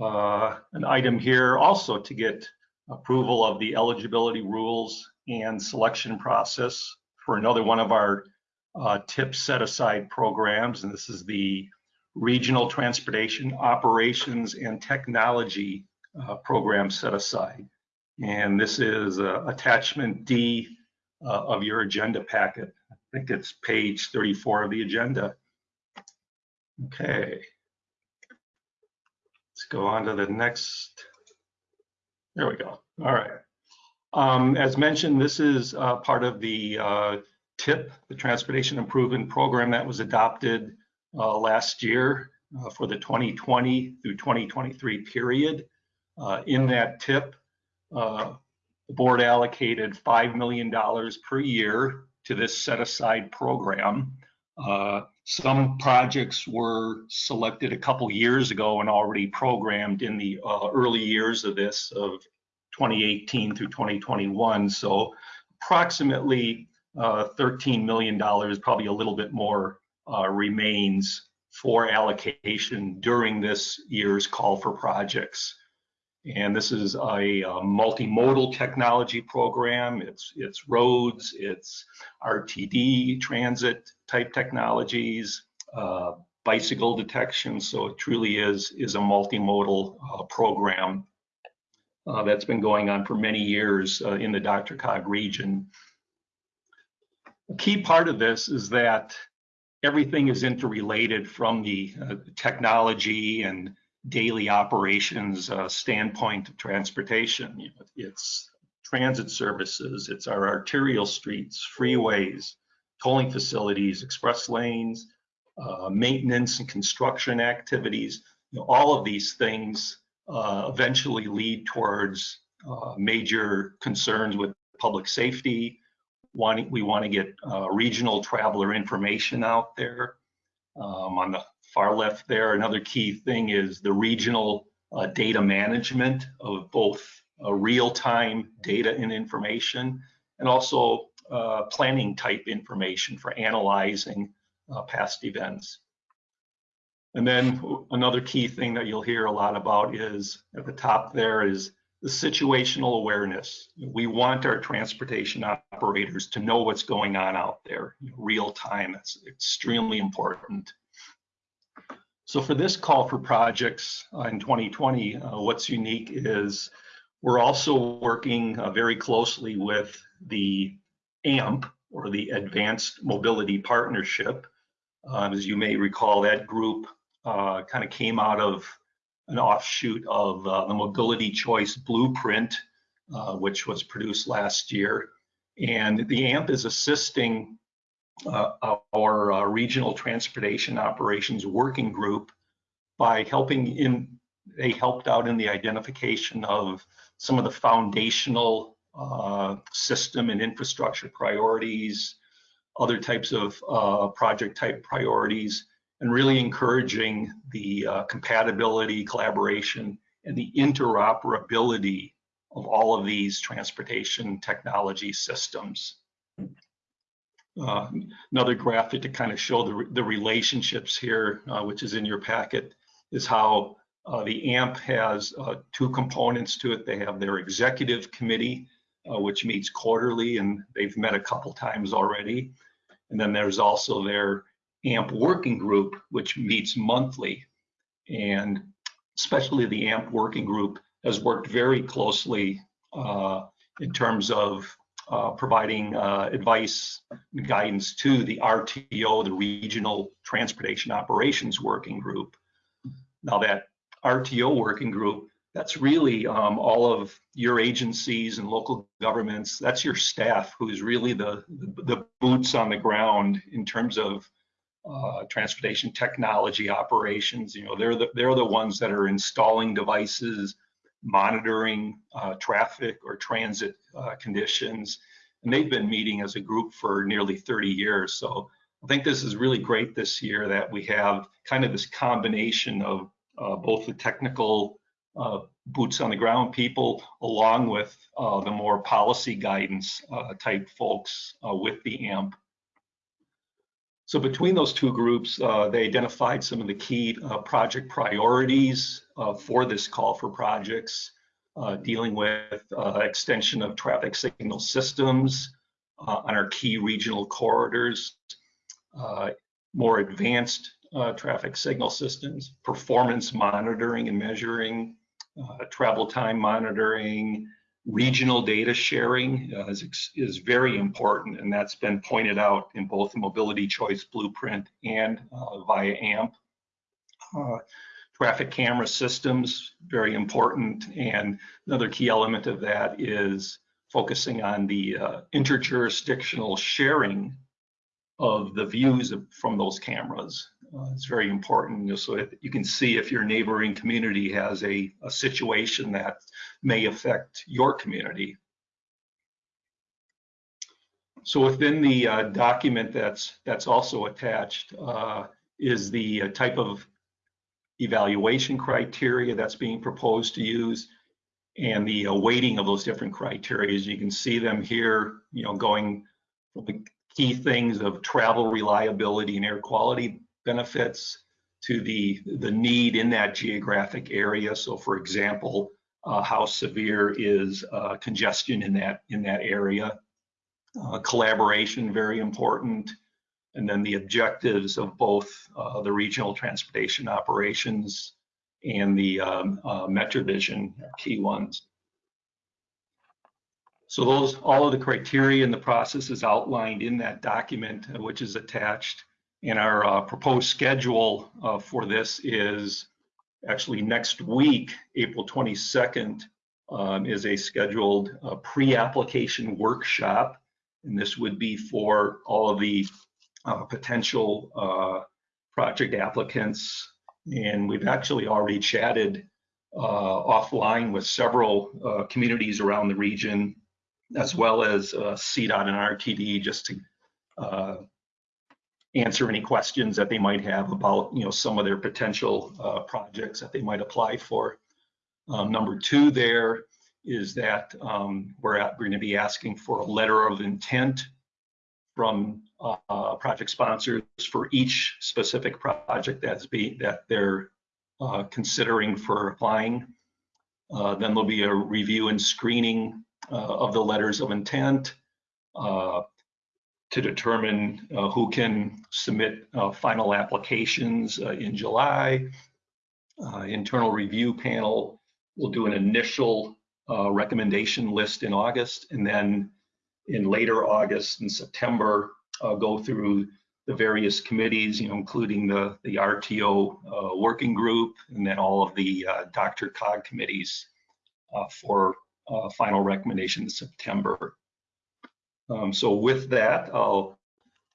uh, an item here also to get approval of the eligibility rules and selection process for another one of our uh, TIP set-aside programs. And this is the Regional Transportation Operations and Technology uh, Program set-aside. And this is uh, attachment D uh, of your agenda packet. I think it's page 34 of the agenda. Okay. Let's go on to the next. There we go. All right. Um, as mentioned, this is uh, part of the uh, TIP, the Transportation Improvement Program that was adopted uh, last year uh, for the 2020 through 2023 period. Uh, in that TIP, uh, the board allocated $5 million per year to this set aside program. Uh, some projects were selected a couple years ago and already programmed in the early years of this of 2018 through 2021. So approximately uh, $13 million, probably a little bit more uh, remains for allocation during this year's call for projects. And this is a, uh multimodal technology program. It's, it's roads, it's RTD transit type technologies, uh, bicycle detection. So it truly is, is a multimodal uh, program uh, that's been going on for many years uh, in the DRCOG region. A key part of this is that everything is interrelated from the uh, technology and daily operations uh, standpoint of transportation. You know, it's transit services, it's our arterial streets, freeways, tolling facilities, express lanes, uh, maintenance and construction activities. You know, all of these things uh, eventually lead towards uh, major concerns with public safety. Wanting, we want to get uh, regional traveler information out there. Um, on the far left there, another key thing is the regional uh, data management of both uh, real-time data and information, and also uh, planning type information for analyzing past events. And then another key thing that you'll hear a lot about is at the top there is the situational awareness. We want our transportation operators to know what's going on out there real time. That's extremely important. So for this call for projects uh, in 2020, uh, what's unique is we're also working uh, very closely with the AMP or the Advanced Mobility Partnership. Um, as you may recall, that group uh, kind of came out of an offshoot of uh, the Mobility Choice Blueprint, uh, which was produced last year. And the AMP is assisting uh, our uh, Regional Transportation Operations Working Group by helping in, they helped out in the identification of some of the foundational uh, system and infrastructure priorities, other types of project type priorities, and really encouraging the uh, compatibility, collaboration, and the interoperability of all of these transportation technology systems. Uh, another graphic to kind of show the, the relationships here, uh, which is in your packet, is how uh, the AMP has uh, two components to it. They have their executive committee, uh, which meets quarterly, and they've met a couple times already. And then there's also their AMP working group, which meets monthly. And especially the AMP working group has worked very closely uh, in terms of providing uh, advice and guidance to the RTO, the Regional Transportation Operations Working Group. Now that RTO working group, that's really um, all of your agencies and local governments. That's your staff who's really the, the, the boots on the ground in terms of uh, transportation technology operations. You know, they're the, they're the ones that are installing devices, monitoring uh, traffic or transit uh, conditions. And they've been meeting as a group for nearly 30 years. So I think this is really great this year that we have kind of this combination of uh, both the technical uh, boots on the ground people along with uh, the more policy guidance type folks with the AMP. So between those two groups, uh, they identified some of the key uh, project priorities uh, for this call for projects, uh, dealing with uh, extension of traffic signal systems uh, on our key regional corridors, more advanced traffic signal systems, performance monitoring and measuring, travel time monitoring, regional data sharing uh, is, is very important, and that's been pointed out in both the Mobility Choice Blueprint and uh, via AMP. Uh, traffic camera systems, very important, and another key element of that is focusing on the uh, interjurisdictional sharing of the views from those cameras. Uh, it's very important so you can see if your neighboring community has a, a situation that may affect your community. So within the uh, document that's that's also attached uh, is the uh, type of evaluation criteria that's being proposed to use and the uh, weighting of those different criteria. You can see them here, you know, going from the key things of travel reliability and air quality benefits to the, the need in that geographic area. So for example, uh, how severe is uh, congestion in that, in that area. Uh, collaboration, very important. and then the objectives of both uh, the regional transportation operations and the um, uh, MetroVision are key ones. So those, all of the criteria and the process is outlined in that document, uh, which is attached. And our uh, proposed schedule uh, for this is actually next week, April 22nd, um, is a scheduled uh, pre-application workshop. And this would be for all of the uh, potential uh, project applicants. And we've actually already chatted uh, offline with several communities around the region, as well as CDOT and RTD, just to answer any questions that they might have about, you know, some of their potential uh, projects that they might apply for. Um, number two there is that um, we're, going to be asking for a letter of intent from uh, project sponsors for each specific project that's be that they're uh, considering for applying. Uh, then there'll be a review and screening uh, of the letters of intent uh, to determine uh, who can submit final applications in July. internal review panel will do an initial recommendation list in August, and then in later August and September, uh, go through the various committees, you know, including the, the RTO uh, working group and then all of the uh, DRCOG committees uh, for uh, final recommendation in September. Um, so with that, I'll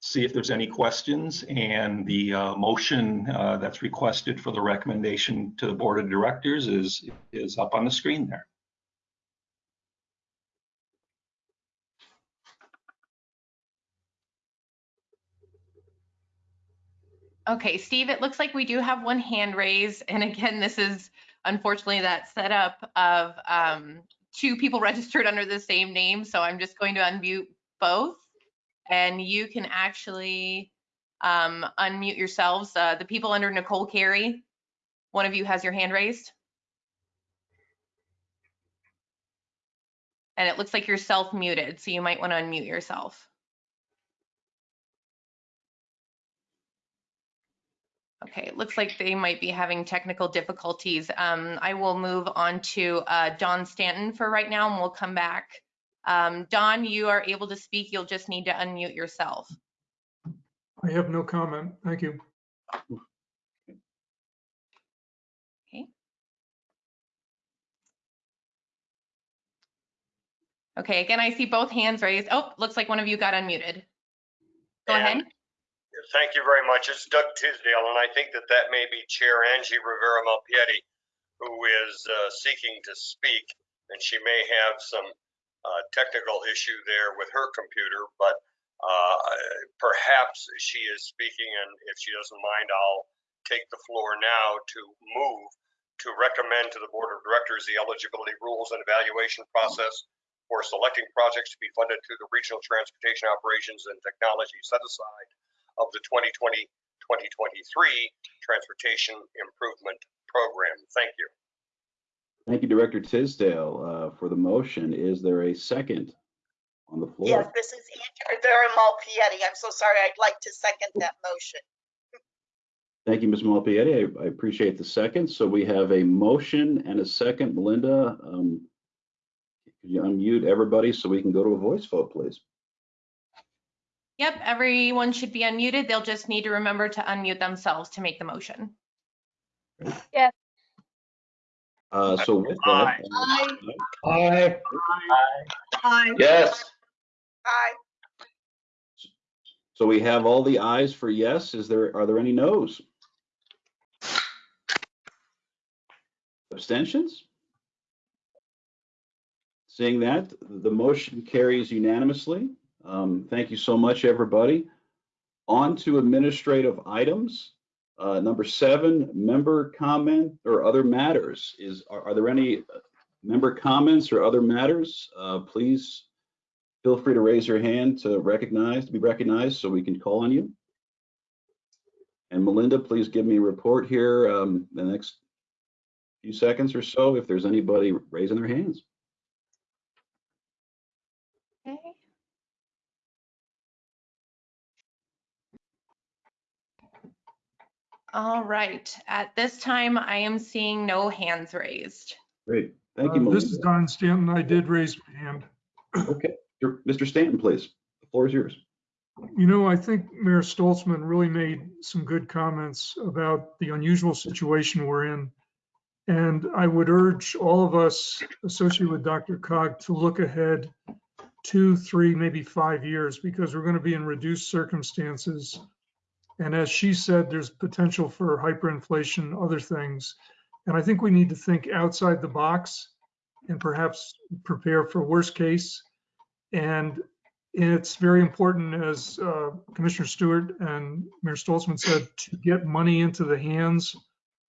see if there's any questions and the uh, motion that's requested for the recommendation to the board of directors is, is up on the screen there. Okay, Steve, it looks like we do have one hand raised. And again, this is unfortunately that setup of um, two people <laughs> registered under the same name. So I'm just going to unmute both and you can actually um, unmute yourselves. Uh, the people under Nicole Carey, one of you has your hand raised. And it looks like you're self muted, so you might want to unmute yourself. Okay, it looks like they might be having technical difficulties. Um, I will move on to uh, Don Stanton for right now and we'll come back. Um, Don, you are able to speak. You'll just need to unmute yourself. I have no comment. Thank you. Okay. Okay, again, I see both hands raised. Oh, looks like one of you got unmuted. Go And- ahead. Thank you very much. It's Doug Tisdale, and I think that that may be Chair Angie Rivera Malpiede, who is uh, seeking to speak, and she may have some uh, technical issue there with her computer, but uh, perhaps she is speaking, and if she doesn't mind, I'll take the floor now to move to recommend to the Board of Directors the eligibility rules and evaluation process for selecting projects to be funded through the Regional Transportation Operations and Technology Set Aside of the 2020-2023 Transportation Improvement Program. Thank you. Thank you, Director Tisdale, uh, for the motion. Is there a second on the floor? Yes, this is Andrea Rivera Malpiede. I'm so sorry. I'd like to second that motion. Thank you, Ms. Malpiede. I, I appreciate the second. So we have a motion and a second. Melinda, um, could you unmute everybody so we can go to a voice vote, please? Yep, everyone should be unmuted. They'll just need to remember to unmute themselves to make the motion. Yes. Uh, so with that. Aye. Aye. Yes. Aye. So we have all the ayes for yes. Is there, are there any noes? Abstentions? Seeing that, the motion carries unanimously. Um, thank you so much, everybody. On to administrative items. Uh, number seven, member comment or other matters. Is, are, are there any member comments or other matters? Uh, please feel free to raise your hand to recognize, to be recognized so we can call on you. And Melinda, please give me a report here um, the next few seconds or so if there's anybody raising their hands. All right, at this time, I am seeing no hands raised. Great, thank you, Uh, This is Melissa. Don Stanton. I did raise my hand. Okay, Mr. Stanton, please. The floor is yours. You know, I think Mayor Stolzmann really made some good comments about the unusual situation we're in. And I would urge all of us associated with DRCOG to look ahead two, three, maybe five years, because we're going to be in reduced circumstances. And as she said, there's potential for hyperinflation, other things. And I think we need to think outside the box and perhaps prepare for worst case. And it's very important, as uh, Commissioner Stewart and Mayor Stolzmann said, to get money into the hands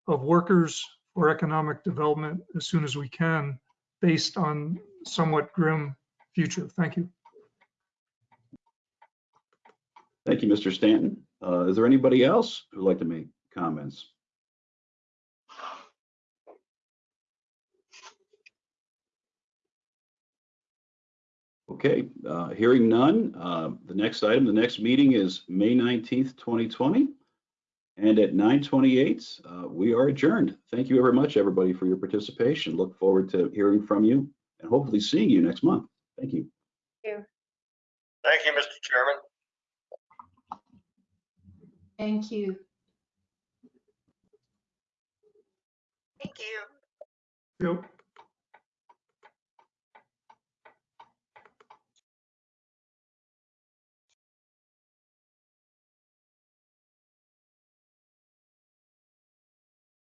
of workers for economic development as soon as we can, based on somewhat grim future. Thank you. Thank you, Mr. Stanton. Uh, Is there anybody else who'd like to make comments? Okay, uh, hearing none, uh, the next item, the next meeting is May 19th, 2020. And at 9:28, uh, we are adjourned. Thank you very much, everybody, for your participation. Look forward to hearing from you and hopefully seeing you next month. Thank you. Thank you, Thank you Mr. Chairman. Thank you. Thank you. Yep.